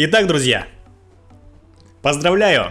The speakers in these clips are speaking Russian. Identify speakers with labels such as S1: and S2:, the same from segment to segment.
S1: Итак, друзья, поздравляю!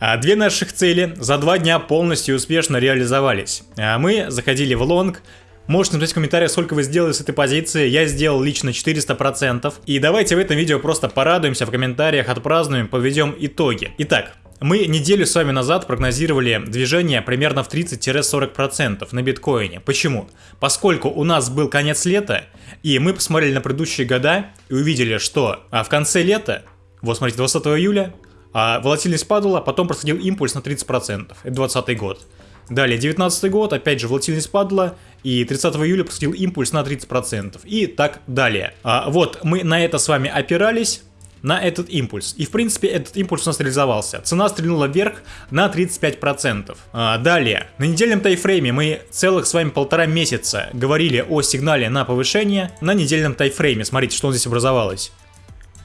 S1: А, две наших цели за два дня полностью успешно реализовались. А, мы заходили в лонг, Можете написать в комментариях, сколько вы сделали с этой позиции. Я сделал лично 400%. И давайте в этом видео просто порадуемся в комментариях, отпразднуем, подведем итоги. Итак, мы неделю с вами назад прогнозировали движение примерно в 30-40% на биткоине. Почему? Поскольку у нас был конец лета, и мы посмотрели на предыдущие года и увидели, что а в конце лета, вот смотрите, 20 июля, а волатильность падала, потом происходил импульс на 30%, это 20 год. Далее, 19 год, опять же, волатильность падала, и 30 июля происходил импульс на 30%, и так далее. А, вот, мы на это с вами опирались, на этот импульс. И в принципе этот импульс у нас реализовался. Цена стрельнула вверх на 35%. А, далее, на недельном тайфрейме мы целых с вами полтора месяца говорили о сигнале на повышение на недельном тайфрейме. Смотрите, что здесь образовалось.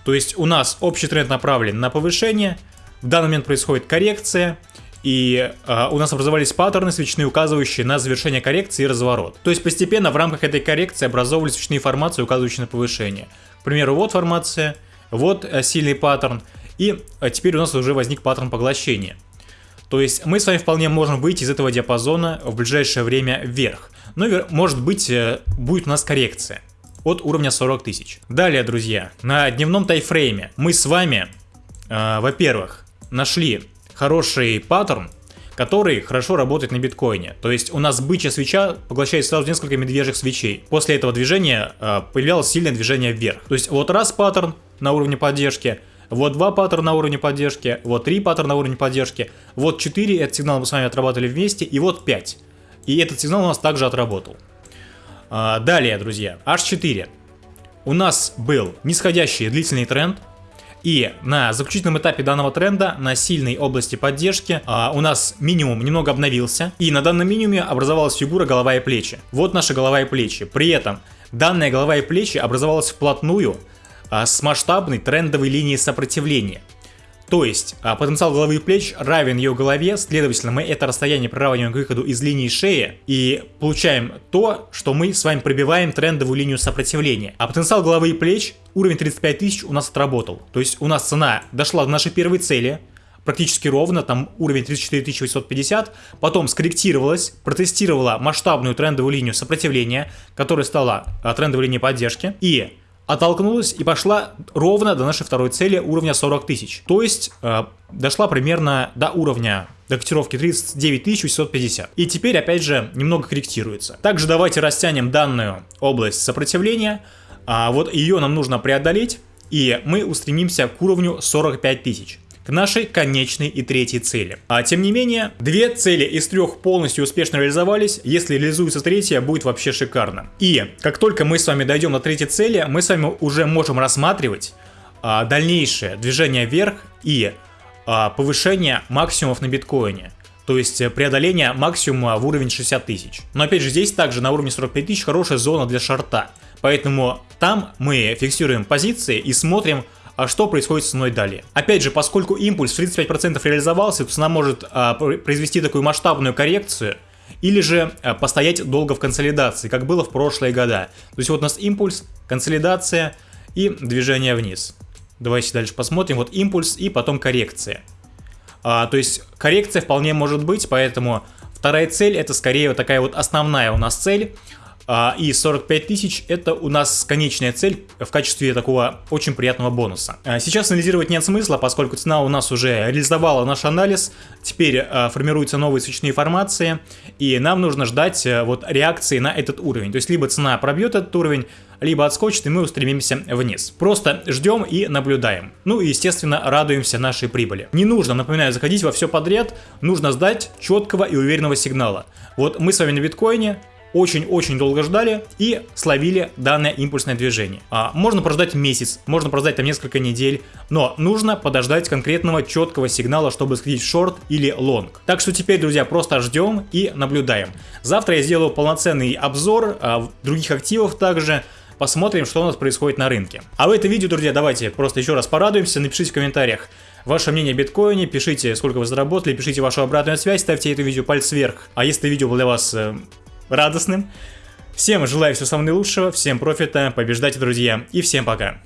S1: То есть у нас общий тренд направлен на повышение, в данный момент происходит коррекция, и э, у нас образовались паттерны свечные, указывающие на завершение коррекции и разворот. То есть постепенно в рамках этой коррекции образовывались свечные формации, указывающие на повышение. К примеру, вот формация, вот э, сильный паттерн, и э, теперь у нас уже возник паттерн поглощения. То есть мы с вами вполне можем выйти из этого диапазона в ближайшее время вверх. Но может быть э, будет у нас коррекция от уровня 40 тысяч. Далее, друзья, на дневном тайфрейме мы с вами, э, во-первых, нашли хороший паттерн, который хорошо работает на биткоине. То есть у нас бычья свеча поглощает сразу несколько медвежьих свечей. После этого движения э, появлялось сильное движение вверх. То есть вот раз паттерн на уровне поддержки, вот два паттерна на уровне поддержки, вот три паттерна на уровне поддержки, вот четыре, этот сигнал мы с вами отрабатывали вместе, и вот пять. И этот сигнал у нас также отработал. А, далее, друзья, H4. У нас был нисходящий длительный тренд, и на заключительном этапе данного тренда, на сильной области поддержки, а, у нас минимум немного обновился. И на данном минимуме образовалась фигура голова и плечи. Вот наша голова и плечи. При этом данная голова и плечи образовалась вплотную а, с масштабной трендовой линией сопротивления. То есть а, потенциал головы и плеч равен ее голове, следовательно мы это расстояние приравниваем к выходу из линии шеи и получаем то, что мы с вами пробиваем трендовую линию сопротивления. А потенциал головы и плеч, уровень 35 тысяч у нас отработал. То есть у нас цена дошла до нашей первой цели, практически ровно, там уровень 34 850, потом скорректировалась, протестировала масштабную трендовую линию сопротивления, которая стала а, трендовой линией поддержки, и оттолкнулась и пошла ровно до нашей второй цели уровня 40 тысяч. То есть э, дошла примерно до уровня до котировки 39 650. И теперь опять же немного корректируется. Также давайте растянем данную область сопротивления. А вот ее нам нужно преодолеть. И мы устремимся к уровню 45 тысяч к нашей конечной и третьей цели. А тем не менее, две цели из трех полностью успешно реализовались, если реализуется третья, будет вообще шикарно. И как только мы с вами дойдем до третьей цели, мы с вами уже можем рассматривать а, дальнейшее движение вверх и а, повышение максимумов на биткоине. То есть преодоление максимума в уровень 60 тысяч. Но опять же здесь также на уровне 45 тысяч хорошая зона для шарта. Поэтому там мы фиксируем позиции и смотрим, а что происходит с ценой далее. Опять же, поскольку импульс в 35% реализовался, цена может а, произвести такую масштабную коррекцию, или же а, постоять долго в консолидации, как было в прошлые года. То есть вот у нас импульс, консолидация и движение вниз. Давайте дальше посмотрим. Вот импульс и потом коррекция. А, то есть коррекция вполне может быть, поэтому вторая цель это скорее вот такая вот основная у нас цель. А, и 45 тысяч это у нас конечная цель в качестве такого очень приятного бонуса. А, сейчас анализировать нет смысла, поскольку цена у нас уже реализовала наш анализ, теперь а, формируются новые свечные формации, и нам нужно ждать вот реакции на этот уровень. То есть либо цена пробьет этот уровень, либо отскочит, и мы устремимся вниз. Просто ждем и наблюдаем. Ну и, естественно, радуемся нашей прибыли. Не нужно, напоминаю, заходить во все подряд, нужно ждать четкого и уверенного сигнала. Вот мы с вами на биткоине, очень-очень долго ждали и словили данное импульсное движение. А, можно прождать месяц, можно прождать там несколько недель, но нужно подождать конкретного четкого сигнала, чтобы сходить шорт или лонг. Так что теперь, друзья, просто ждем и наблюдаем. Завтра я сделаю полноценный обзор а, других активов также, посмотрим, что у нас происходит на рынке. А в этом видео, друзья, давайте просто еще раз порадуемся, напишите в комментариях, Ваше мнение о биткоине, пишите, сколько вы заработали, пишите вашу обратную связь, ставьте это видео палец вверх. А если видео было для вас э, радостным. Всем желаю всего самого наилучшего, всем профита, побеждайте, друзья, и всем пока.